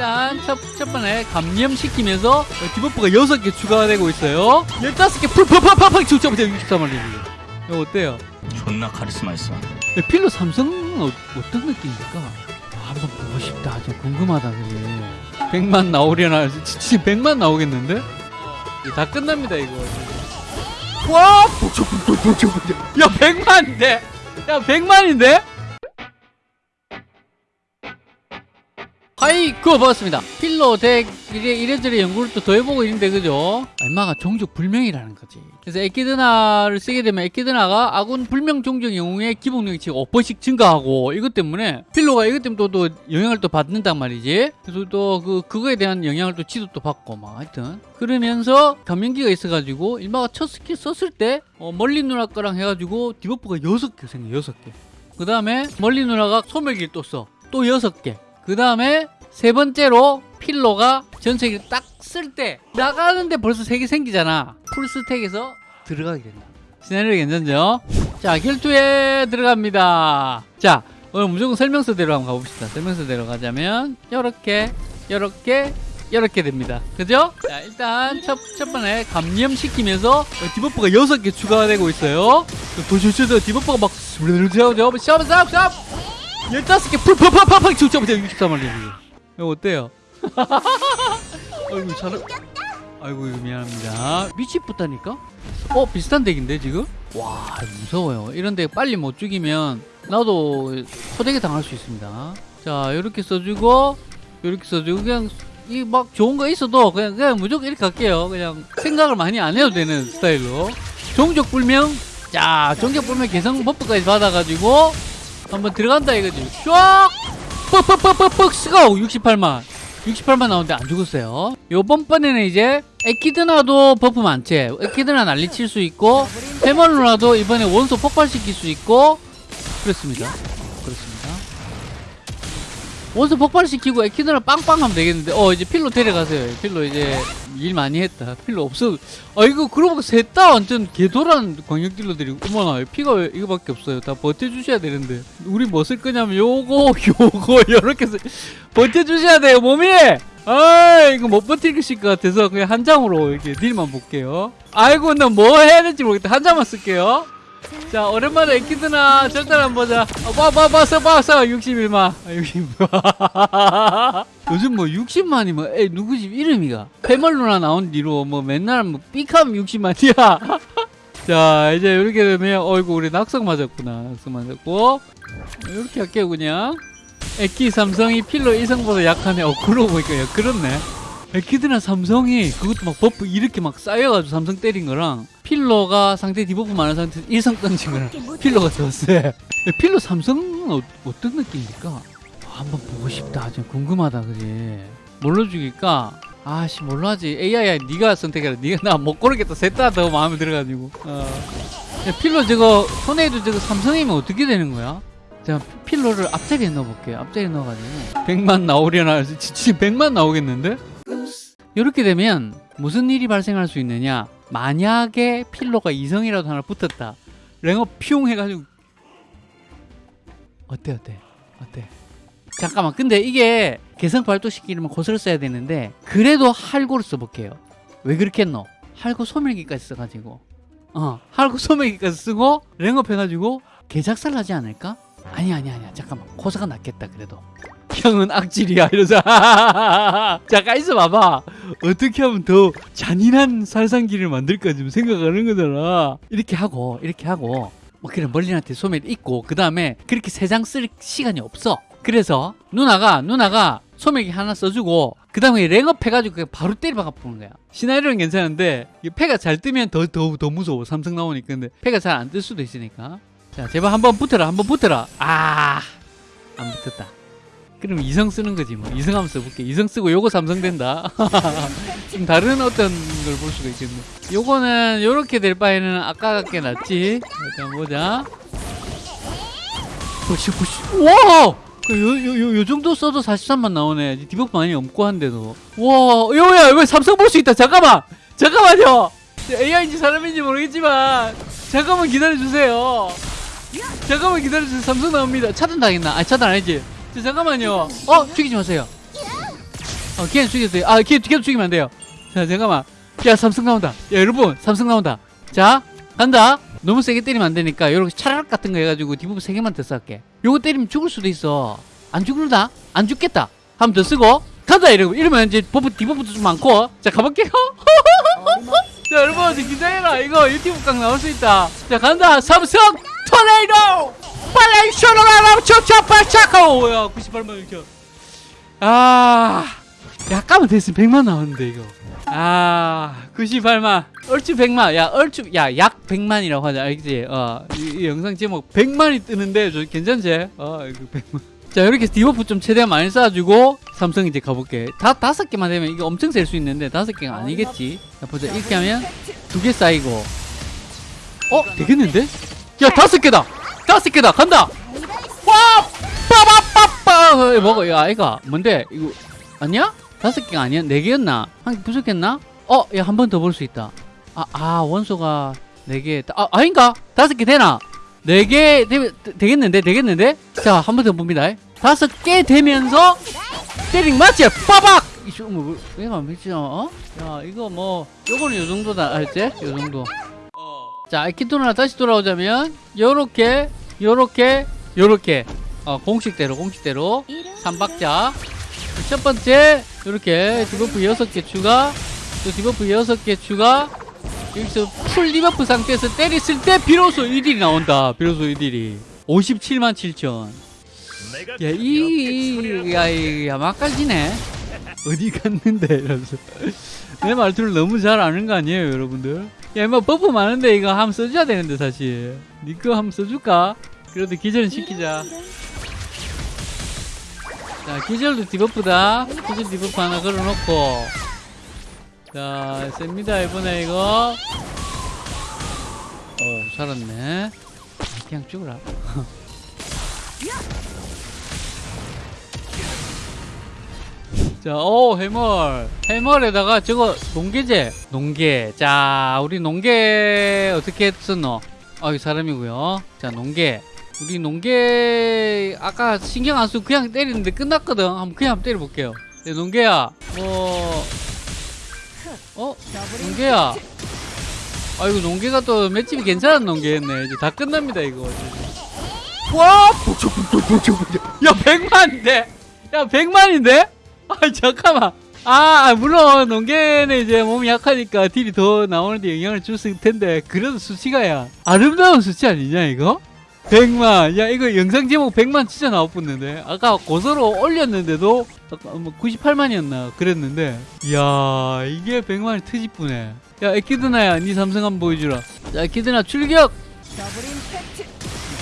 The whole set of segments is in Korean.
일단 첫, 첫 번에 감염시키면서 debuff가 6개 추가되고 있어요 15개 푸푸푸푸푸 죽자마자 63만 이거 어때요? 존나 카리스마 있어. 네, 필로 삼성은 어, 어떤 느낌입니까? 아, 한번 보고 싶다 좀 궁금하다 그게 100만 나오려나 진짜 100만 나오겠는데? 다 끝납니다 이거 와! 야 100만인데? 야 100만인데? 하이 그거 봤습니다. 필로 덱 이래, 이래저래 연구를 또 더 해보고 있는데 그죠? 얼마가 종족 불명이라는 거지. 그래서 에키드나를 쓰게 되면 에키드나가 아군 불명 종족 영웅의 기본력이 지금 5%씩 증가하고 이것 때문에 필로가 이것 때문에 또, 또 영향을 또 받는단 말이지. 그래서 또 그 그거에 대한 영향을 또 지도 또 받고 막 하여튼. 그러면서 감염기가 있어가지고 일마가 첫 스킬 썼을 때 어, 멀리 누나 거랑 해가지고 디버프가 6개 생겨 6개. 그 다음에 멀리 누나가 소멸기를 또써또 6개 그 다음에 세 번째로 필로가 전체기를 딱 쓸 때 나가는데 벌써 세개 생기잖아 풀스택에서 들어가게 된다 시나리오 괜찮죠? 자 결투에 들어갑니다 자 오늘 무조건 설명서대로 한번 가봅시다 설명서대로 가자면 요렇게 요렇게 이렇게 됩니다 그죠? 자 일단 첫, 첫 번에 감염시키면서 debuff가 6개 추가되고 있어요 보시죠 debuff가 막 샵샵샵 15개 푸푸푸푸푸 죽자마자 63만 이거 어때요? 아이고 잘 아이고 미안합니다 미치겠다니까? 어 비슷한 deck인데 지금? 와 무서워요 이런 데 빨리 못 죽이면 나도 소대게 당할 수 있습니다 자 이렇게 써주고 이렇게 써주고 그냥 이 막 좋은 거 있어도 그냥 그냥 무조건 이렇게 갈게요 그냥 생각을 많이 안 해도 되는 스타일로 종족 불명 자 종족 불명 개성 buff까지 받아가지고 한번 들어간다 이거지. 슉 뻑뻑뻑뻑뻑 쓰고 68만 68만 나오는데 안 죽었어요. 요번 번에는 이제 에키드나도 buff 많지. 에키드나 난리칠 수 있고 해멀루나도 이번에 원소 폭발시킬 수 있고 그렇습니다. 그렇습니다 원소 폭발시키고 에키드나 빵빵 하면 되겠는데. 어 이제 필로 데려가세요. 필로 이제 일 많이 했다. 필로 없어. 아 이거 그러고 셋 다 완전 개도란 광역 딜러들이. 어머나 피가 왜 이거밖에 없어요. 다 버텨주셔야 되는데. 우리 뭐 쓸 거냐면 요거 요거 요렇게 쓰- 버텨주셔야 돼요 몸이! 아 이거 못 버티실 것 같아서 그냥 한 장으로 이렇게 딜만 볼게요. 아이고 나 뭐 해야 될지 모르겠다. 한 장만 쓸게요 자 오랜만에 에키드나 절단 한번 보자. 써봐 써 61만. 아, 60만 요즘 뭐 60만이면 에 누구지 이름이가? 페멀루나 나온 뒤로 뭐 맨날 뭐 삐캄 60만이야. 자 이제 이렇게 되면 어이구 우리 낙석 맞았구나. 낙석 맞았고. 이렇게 할게요 그냥. 에키 삼성이 필로 이성보다 약하네. 어 그러고 보니까 야 그렇네. 에키드나 삼성이 그것도 막 buff 이렇게 막 쌓여가지고 삼성 때린 거랑 필로가 상대 debuff 많은 상태에서 일성 던진 거랑 필로가 더 세. 필로 삼성은 어, 어떤 느낌입니까? 아, 한번 보고 싶다. 좀 궁금하다, 그지? 뭘로 죽일까? 아씨 뭘로 하지? AI야 네가 선택해라. 네가 나 못 고르겠다. 셋다 더 마음에 들어가지고. 어. 야, 필로 저거 손에도 저거 삼성이면 어떻게 되는 거야? 자 필로를 앞자리에 넣어볼게요. 앞자리에 넣어가지고 100만 나오려나? 진짜 100만 나오겠는데? 이렇게 되면 무슨 일이 발생할 수 있느냐? 만약에 필로가 이성이라도 하나 붙었다. 랭어 퓨용 해가지고 어때 어때 어때? 잠깐만 근데 이게 개성 발동시키려면 고스를 써야 되는데 그래도 할고를 써볼게요. 왜 그렇게 했노? 할고 소멸기까지 써가지고 어 할고 소멸기까지 쓰고 랭업 해가지고 개작살 나지 않을까? 아니 아니 아니야 잠깐만 고사가 낫겠다 그래도 형은 악질이야 이러자 잠깐 있어 봐봐. 어떻게 하면 더 잔인한 살상기를 만들까 지금 생각하는 거잖아. 이렇게 하고 이렇게 하고. 뭐 그래 멀린한테 소멸 있고 그 다음에 그렇게 세 장 쓸 시간이 없어. 그래서 누나가 누나가 소멸기 하나 써주고 그 다음에 랭업 해가지고 그냥 바로 때려박아 보는 거야. 시나리오는 괜찮은데 이 패가 잘 뜨면 더 더 더 무서워. 삼성 나오니까. 근데 패가 잘 안 뜰 수도 있으니까. 자 제발 한번 붙어라 한번 붙어라. 아안 붙었다 그럼 이성 쓰는 거지 뭐. 이성 한번 써볼게. 이성 쓰고 요거 삼성 된다. 좀 다른 어떤 걸 볼 수가 있겠네. 요거는 요렇게 될 바에는 아까 같게 낫지? 일단 보자. 보시 보시. 와! 그 요, 요, 요, 요 정도 써도 43만 나오네. debuff 많이 없고 한데도. 와 요야 왜 삼성 볼 수 있다? 잠깐만! 잠깐만요! AI인지 사람인지 모르겠지만 잠깐만 기다려주세요. 잠깐만 기다려주세요. 삼성 나옵니다. 차단 당했나? 아 차단 아니지 자, 잠깐만요 어 죽이지 마세요 어, 걔는 죽였어요. 아, 걔, 걔도 죽이면 안 돼요. 자, 잠깐만. 야, 삼성 나온다. 야, 여러분, 삼성 나온다. 자, 간다. 너무 세게 때리면 안 되니까, 요렇게 차라락 같은 거 해가지고 debuff 세 개만 더 쌀게. 요거 때리면 죽을 수도 있어. 안 죽을다? 안 죽겠다. 한번 더 쓰고, 간다! 이러고, 이러면 이제 buff, debuff도 좀 많고. 자, 가볼게요. 자, 여러분, 기다려라. 이거 유튜브 각 나올 수 있다. 자, 간다. 삼성 토네이도! 쇼로라라 초차 발차고! 야, 98만 이렇게. 아, 야, 까면 됐으면 100만 나오는데, 이거. 아, 98만. 얼추 100만. 야, 얼추, 야, 약 100만이라고 하자. 알겠지? 어, 이, 이 영상 제목 100만이 뜨는데, 저 괜찮지? 어, 이거 100만. 자, 이렇게 debuff 좀 최대한 많이 쌓아주고, 삼성 이제 가볼게. 다, 다섯 개만 되면 이거 엄청 셀 수 있는데, 다섯 개가 아니겠지? 자, 보자. 이렇게 하면 두 개 쌓이고. 어? 되겠는데? 야, 다섯 개다! 다섯 개다! 간다! 와! 빠바빠빠! 어, 먹어. 야, 아이가. 뭔데? 이거, 아니야? 다섯 개가 아니야? 네 개였나? 한 개 부족했나? 어, 야, 한 번 더 볼 수 있다. 아, 아, 원소가 네 개. 아, 아닌가? 다섯 개 되나? 네 개, 되, 되겠는데? 되겠는데? 자, 한 번 더 봅니다. 다섯 개 되면서, 때링 맞지? 빠박! 이거 뭐, 왜가 미치죠? 어? 야, 이거 뭐, 요거는 요 정도다. 알지? 요 정도. 자, 에키드나 다시 돌아오자면, 요렇게, 요렇게, 요렇게. 어, 공식대로, 공식대로. 삼박자. 첫 번째, 이렇게 debuff 6개 추가. 또 debuff 6개 추가. 여기서 full debuff 상태에서 때렸을 때 비로소 1deal이 나온다. 비로소 1deal이. 57만 7천. 야, 이, 야, 이, 야, 막갈지네. 어디 갔는데? 이러면서. 내 말투를 너무 잘 아는 거 아니에요, 여러분들? 야, 뭐, buff 많은데 이거 한번 써줘야 되는데, 사실. 이거 한번 써줄까? 그래도 기절은 시키자. 자, 기절도 debuff다. 기절 debuff 하나 걸어놓고. 자, 셉니다, 이번에 이거. 오, 살았네. 그냥 죽으라. 자, 오, 해멀. 해멀에다가 저거, 농계제. 농계. 자, 우리 농계 어떻게 썼노? 아, 이 사람이고요. 자, 농계. 우리 농계 아까 신경 안 쓰고 그냥 때리는데 끝났거든. 한번 그냥 한번 때려볼게요. 네, 농계야, 뭐, 어, 농계야. 아이고 농계가 또 맷집이 괜찮은 농계였네. 이제 다 끝납니다 이거. 와, 야 100만인데, 야 100만인데? 아 잠깐만. 아 물론 농계는 이제 몸이 약하니까 딜이 더 나오는데 영향을 줬을 텐데 그래도 수치가야. 아름다운 수치 아니냐 이거? 100만. 야 이거 영상 제목 100만 진짜 나왔었는데. 아까 고소로 올렸는데도 아까 뭐 98만이었나 그랬는데. 이야 이게 100만이 트집부네. 야 에키드나야 니 삼성 한번 보여주라. 자 에키드나 출격!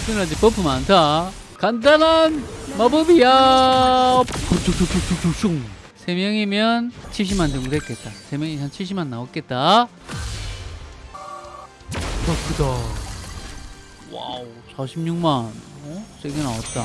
에키드나 이제 buff 많다 간단한 마법이야. 푹툭툭툭툭툭. 세 명이면 70만 정도 됐겠다. 세 명이 한 70만 나왔겠다. 와 크다. 와우 46만. 어? 세게 나왔다